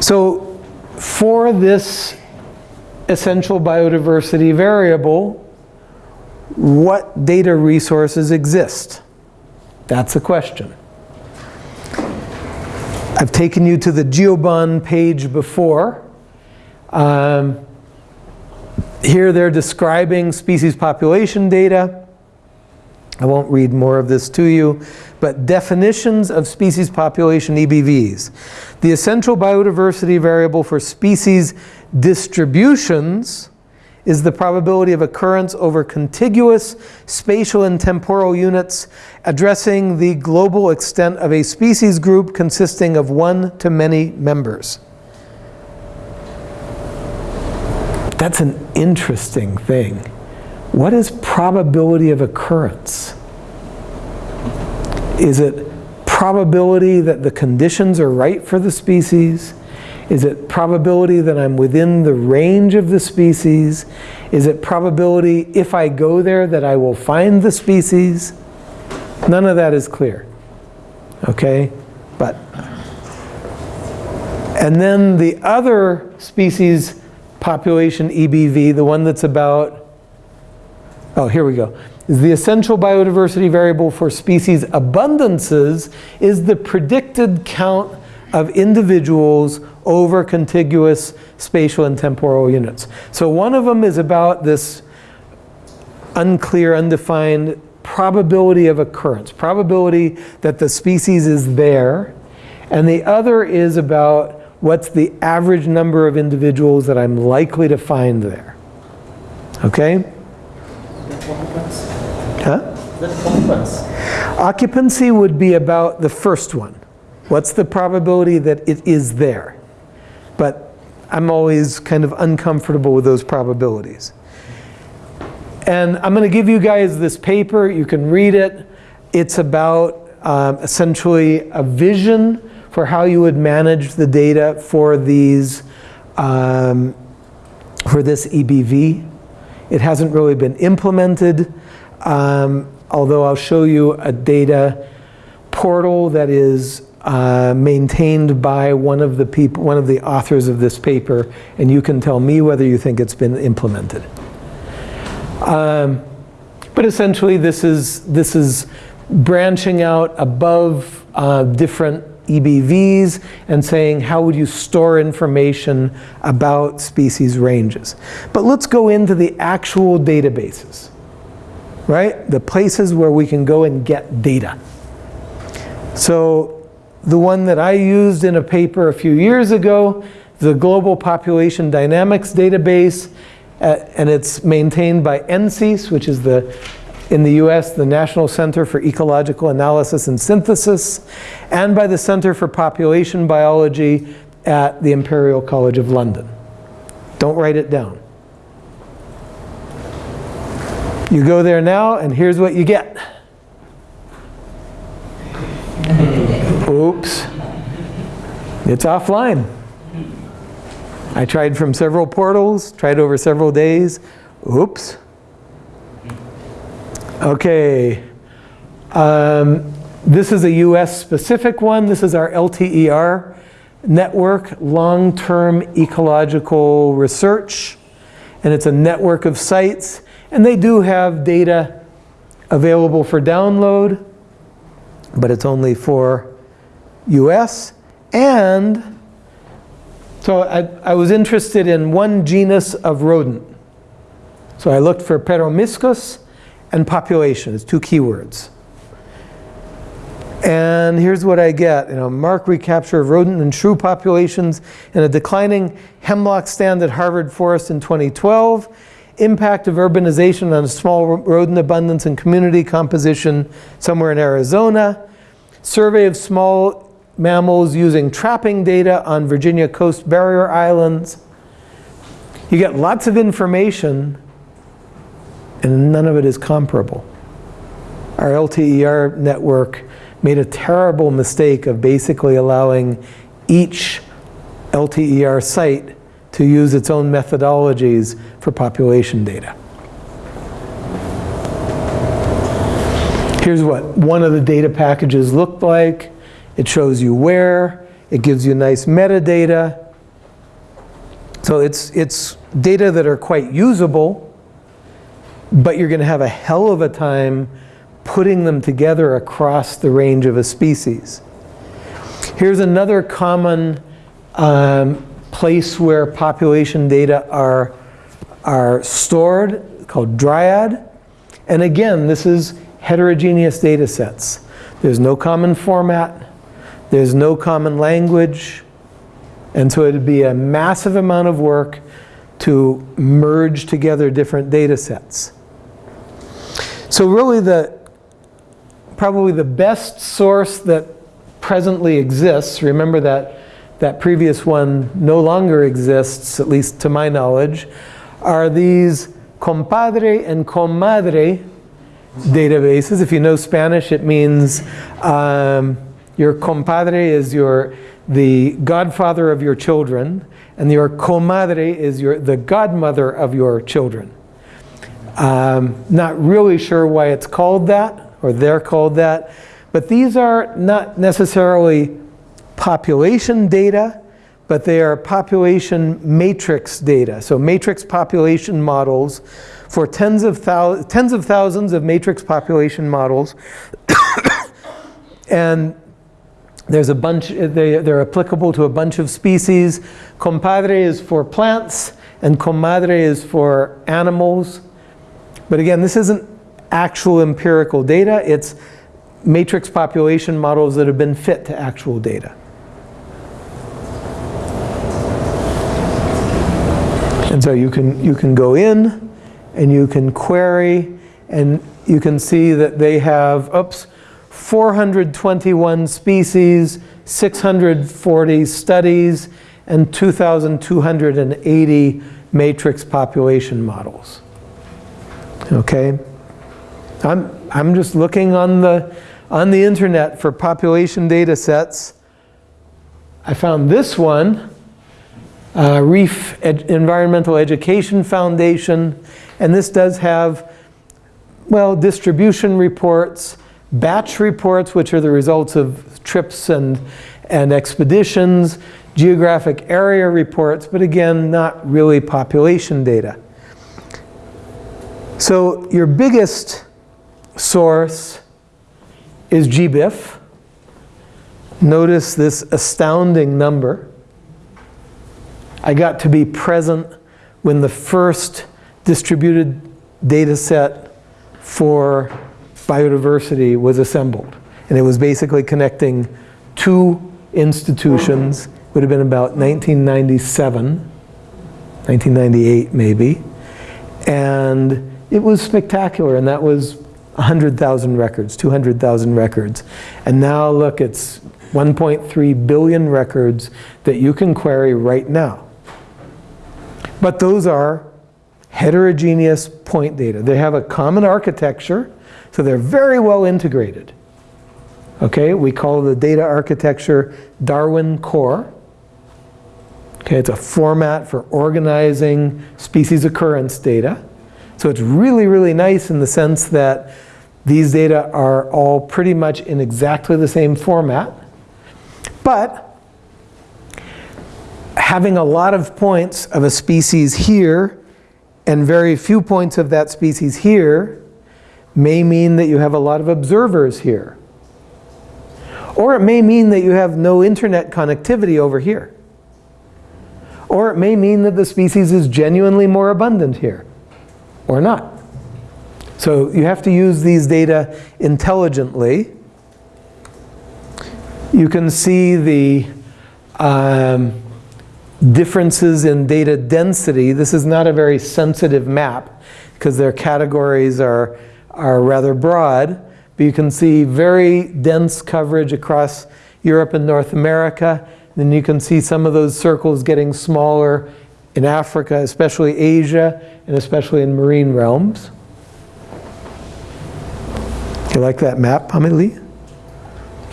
So for this essential biodiversity variable, what data resources exist? That's the question. I've taken you to the GEO BON page before. Um, here they're describing species population data. I won't read more of this to you, but definitions of species population EBVs. The essential biodiversity variable for species distributions is the probability of occurrence over contiguous spatial and temporal units addressing the global extent of a species group consisting of one to many members. That's an interesting thing. What is probability of occurrence? Is it probability that the conditions are right for the species? Is it probability that I'm within the range of the species? Is it probability if I go there that I will find the species? None of that is clear. Okay? But, and then the other species population EBV, the one that's about, oh, here we go. Is the essential biodiversity variable for species abundances is the predicted count of individuals over contiguous spatial and temporal units. So one of them is about this unclear, undefined probability of occurrence, probability that the species is there. And the other is about what's the average number of individuals that I'm likely to find there. Okay? Huh? Occupancy would be about the first one. What's the probability that it is there? But I'm always kind of uncomfortable with those probabilities. And I'm going to give you guys this paper. You can read it. It's about um, essentially a vision for how you would manage the data for these, um, for this EBV. It hasn't really been implemented, um, although I'll show you a data portal that is uh, maintained by one of the people, one of the authors of this paper, and you can tell me whether you think it's been implemented. Um, but essentially, this is this is branching out above uh, different EBVs and saying how would you store information about species ranges. But let's go into the actual databases, right? The places where we can go and get data. So the one that I used in a paper a few years ago, the Global Population Dynamics Database, uh, and it's maintained by NCEAS, which is the, in the US, the National Center for Ecological Analysis and Synthesis, and by the Center for Population Biology at the Imperial College of London. Don't write it down. You go there now, and here's what you get. Oops. It's offline. I tried from several portals, tried over several days. Oops. Okay. Um, this is a US specific one. This is our LTER network, long-term ecological research. And it's a network of sites. And they do have data available for download, but it's only for US, and so I, I was interested in one genus of rodent. So I looked for Peromyscus and population as two keywords. And here's what I get, you know, mark recapture of rodent and shrew populations in a declining hemlock stand at Harvard Forest in 2012, impact of urbanization on small rodent abundance and community composition somewhere in Arizona, survey of small mammals using trapping data on Virginia Coast Barrier Islands. You get lots of information and none of it is comparable. Our LTER network made a terrible mistake of basically allowing each LTER site to use its own methodologies for population data. Here's what one of the data packages looked like. It shows you where, it gives you nice metadata. So it's, it's data that are quite usable, but you're going to have a hell of a time putting them together across the range of a species. Here's another common um, place where population data are, are stored called Dryad. And again, this is heterogeneous data sets. There's no common format. There's no common language. And so it'd be a massive amount of work to merge together different data sets. So really the, probably the best source that presently exists, remember that that previous one no longer exists, at least to my knowledge, are these compadre and comadre databases. If you know Spanish, it means um, your compadre is your, the godfather of your children, and your comadre is your, the godmother of your children. Um, not really sure why it's called that, or they're called that, but these are not necessarily population data, but they are population matrix data. So matrix population models for tens of, tens of thousands of matrix population models. and there's a bunch, they, they're applicable to a bunch of species. Compadre is for plants and comadre is for animals. But again, this isn't actual empirical data. It's matrix population models that have been fit to actual data. And so you can, you can go in and you can query and you can see that they have, oops, 421 species, 640 studies, and 2,280 matrix population models. Okay? I'm, I'm just looking on the, on the internet for population data sets. I found this one uh, Reef Ed Environmental Education Foundation, and this does have, well, distribution reports, batch reports, which are the results of trips and, and expeditions, geographic area reports, but again, not really population data. So your biggest source is GBIF. Notice this astounding number. I got to be present when the first distributed data set for biodiversity was assembled. And it was basically connecting two institutions. It would have been about 1997, 1998 maybe. And it was spectacular, and that was 100,000 records, 200,000 records. And now look, it's 1.3 billion records that you can query right now. But those are heterogeneous point data. They have a common architecture, so they're very well integrated. Okay, we call the data architecture Darwin Core. Okay, it's a format for organizing species occurrence data. So it's really, really nice in the sense that these data are all pretty much in exactly the same format. But having a lot of points of a species here and very few points of that species here may mean that you have a lot of observers here. Or it may mean that you have no internet connectivity over here. Or it may mean that the species is genuinely more abundant here, or not. So you have to use these data intelligently. You can see the um, differences in data density. This is not a very sensitive map because their categories are, are rather broad. But you can see very dense coverage across Europe and North America. Then you can see some of those circles getting smaller in Africa, especially Asia, and especially in marine realms. You like that map, Amelie?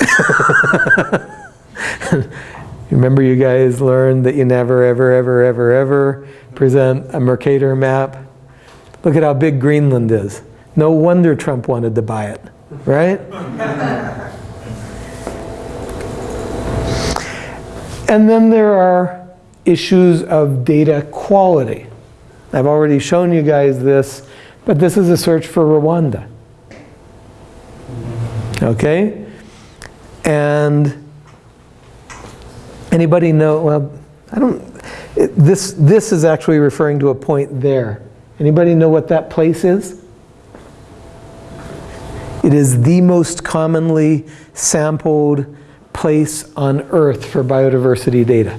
Remember you guys learned that you never, ever, ever, ever, ever present a Mercator map? Look at how big Greenland is. No wonder Trump wanted to buy it, right? and then there are issues of data quality. I've already shown you guys this, but this is a search for Rwanda. Okay? And anybody know, well, I don't, this, this is actually referring to a point there. Anybody know what that place is? It is the most commonly sampled place on Earth for biodiversity data.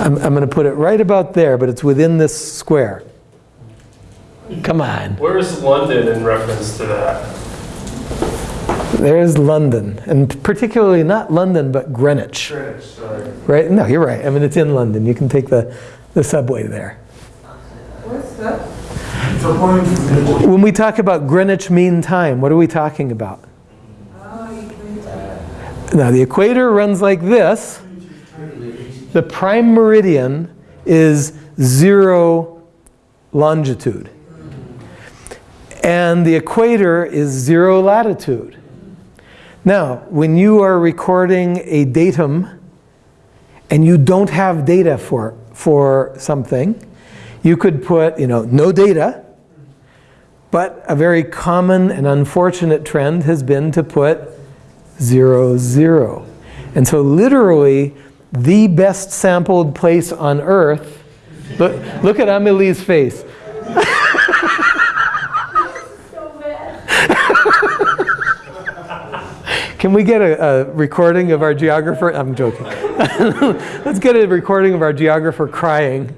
I'm, I'm going to put it right about there, but it's within this square. Come on. Where is London in reference to that? There's London, and particularly not London, but Greenwich. Greenwich, sorry. Right? No, you're right. I mean, it's in London. You can take the, the subway there. What's that? When we talk about Greenwich Mean Time, what are we talking about? Oh, you Now, the equator runs like this. The prime meridian is zero longitude. And the equator is zero latitude. Now, when you are recording a datum and you don't have data for, for something, you could put, you know, no data, but a very common and unfortunate trend has been to put zero, zero. And so literally, the best sampled place on Earth, look, look at Amelie's face. Can we get a, a recording of our geographer? I'm joking. Let's get a recording of our geographer crying.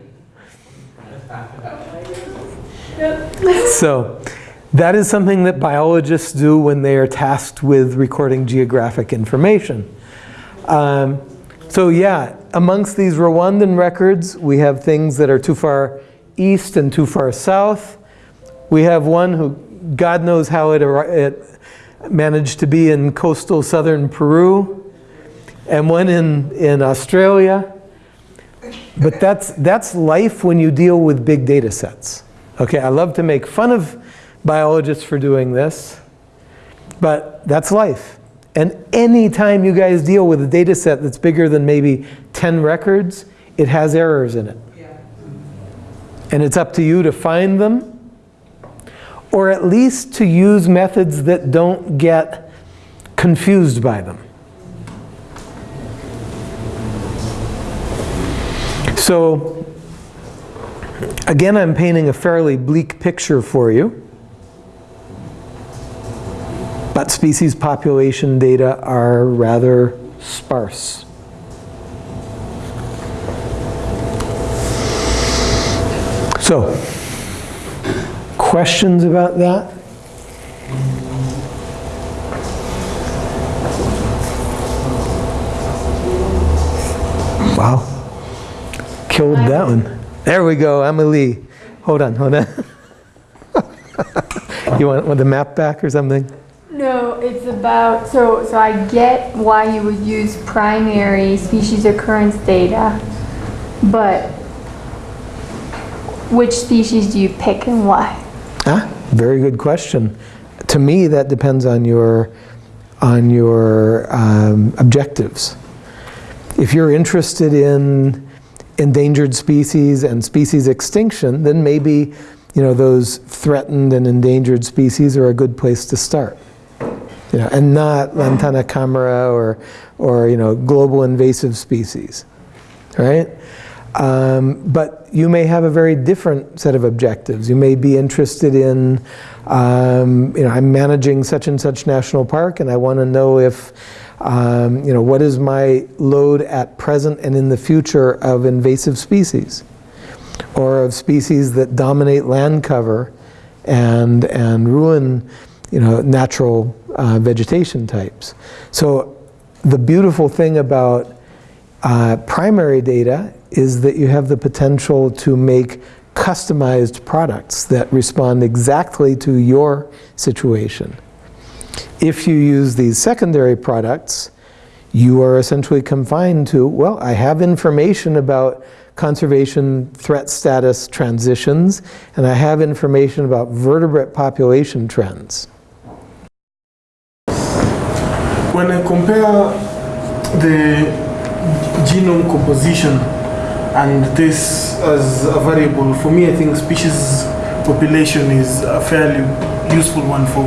So that is something that biologists do when they are tasked with recording geographic information. Um, so yeah, amongst these Rwandan records, we have things that are too far east and too far south. We have one who, God knows how it, it managed to be in coastal southern Peru, and one in, in Australia. But that's, that's life when you deal with big data sets. Okay, I love to make fun of biologists for doing this, but that's life. And anytime you guys deal with a data set that's bigger than maybe 10 records, it has errors in it. Yeah. And it's up to you to find them, or at least to use methods that don't get confused by them. So, again, I'm painting a fairly bleak picture for you. But species population data are rather sparse. So, questions about that? Wow. Killed that one. There we go, Emily. Hold on, hold on. you want, want the map back or something? About, so, so I get why you would use primary species occurrence data, but which species do you pick and why? Ah, very good question. To me, that depends on your, on your um, objectives. If you're interested in endangered species and species extinction, then maybe you know, those threatened and endangered species are a good place to start. You know, and not Lantana camara or, or you know, global invasive species, right? Um, but you may have a very different set of objectives. You may be interested in, um, you know, I'm managing such and such national park and I want to know if, um, you know, what is my load at present and in the future of invasive species or of species that dominate land cover and, and ruin, you know, natural uh, vegetation types. So the beautiful thing about uh, primary data is that you have the potential to make customized products that respond exactly to your situation. If you use these secondary products, you are essentially confined to, well, I have information about conservation threat status transitions, and I have information about vertebrate population trends. When I compare the genome composition and this as a variable, for me, I think species population is a fairly useful one for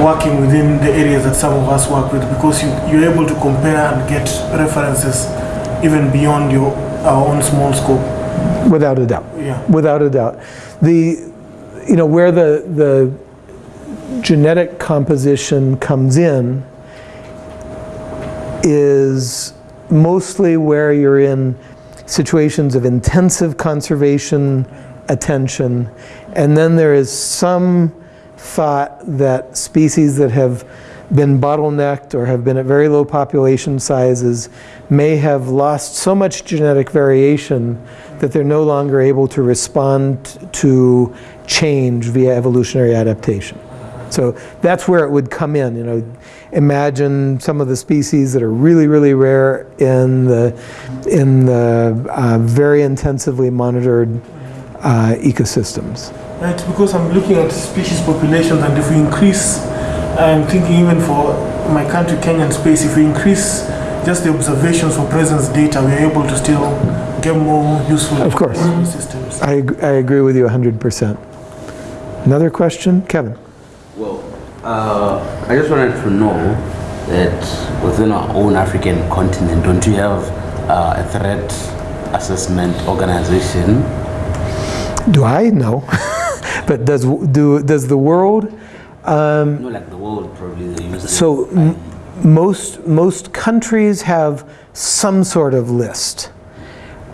working within the areas that some of us work with because you, you're able to compare and get references even beyond your our own small scope. Without a doubt. Yeah. Without a doubt. The, you know, where the, the genetic composition comes in is mostly where you're in situations of intensive conservation attention, and then there is some thought that species that have been bottlenecked or have been at very low population sizes may have lost so much genetic variation that they're no longer able to respond to change via evolutionary adaptation. So that's where it would come in, you know. Imagine some of the species that are really, really rare in the, in the uh, very intensively monitored uh, ecosystems. Right, because I'm looking at species populations, and if we increase, I'm thinking even for my country, Kenyan space, if we increase just the observations for presence data, we're able to still get more useful Of course. systems. I, I agree with you 100%. Another question? Kevin? Uh, I just wanted to know that within our own African continent, don't you have uh, a threat assessment organization? Do I? No. but does, do, does the world? You know, like the world probably they use. it. So m- most, most countries have some sort of list.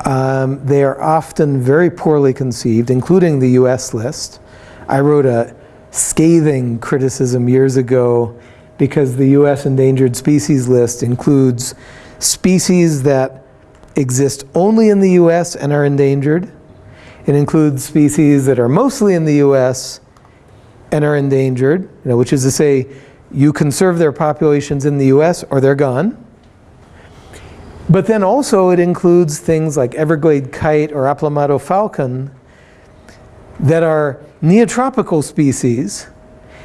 Um, they are often very poorly conceived, including the US list. I wrote a scathing criticism years ago because the US endangered species list includes species that exist only in the US and are endangered. It includes species that are mostly in the US and are endangered, you know, which is to say, you conserve their populations in the US or they're gone. But then also it includes things like Everglade kite or Aplomado falcon that are neotropical species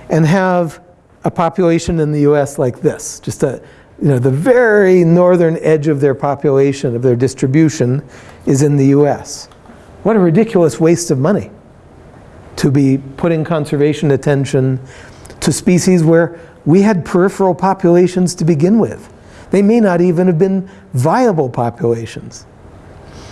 and have a population in the US like this, just a, you know, the very northern edge of their population, of their distribution, is in the US. What a ridiculous waste of money to be putting conservation attention to species where we had peripheral populations to begin with. They may not even have been viable populations.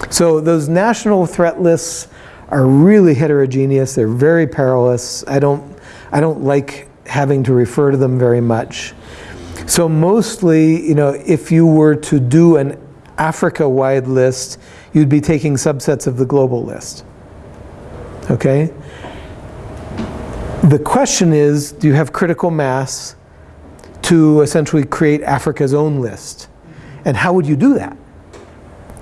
So those national threat lists are really heterogeneous. They're very perilous. I don't, I don't like having to refer to them very much. So mostly, you know, if you were to do an Africa-wide list, you'd be taking subsets of the global list. Okay? The question is, do you have critical mass to essentially create Africa's own list? And how would you do that?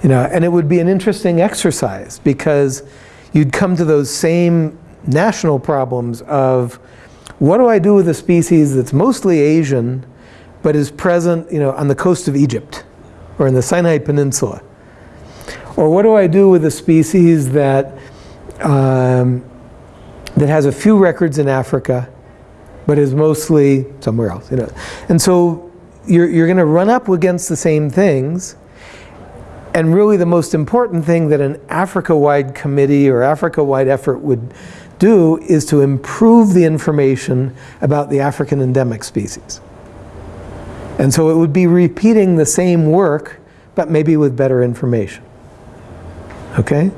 You know, and it would be an interesting exercise because you'd come to those same national problems of what do I do with a species that's mostly Asian but is present, you know, on the coast of Egypt or in the Sinai Peninsula? Or what do I do with a species that um, that has a few records in Africa, but is mostly somewhere else. You know, and so you're you're going to run up against the same things. And really, the most important thing that an Africa-wide committee or Africa-wide effort would do is to improve the information about the African endemic species. And so it would be repeating the same work, but maybe with better information. Okay?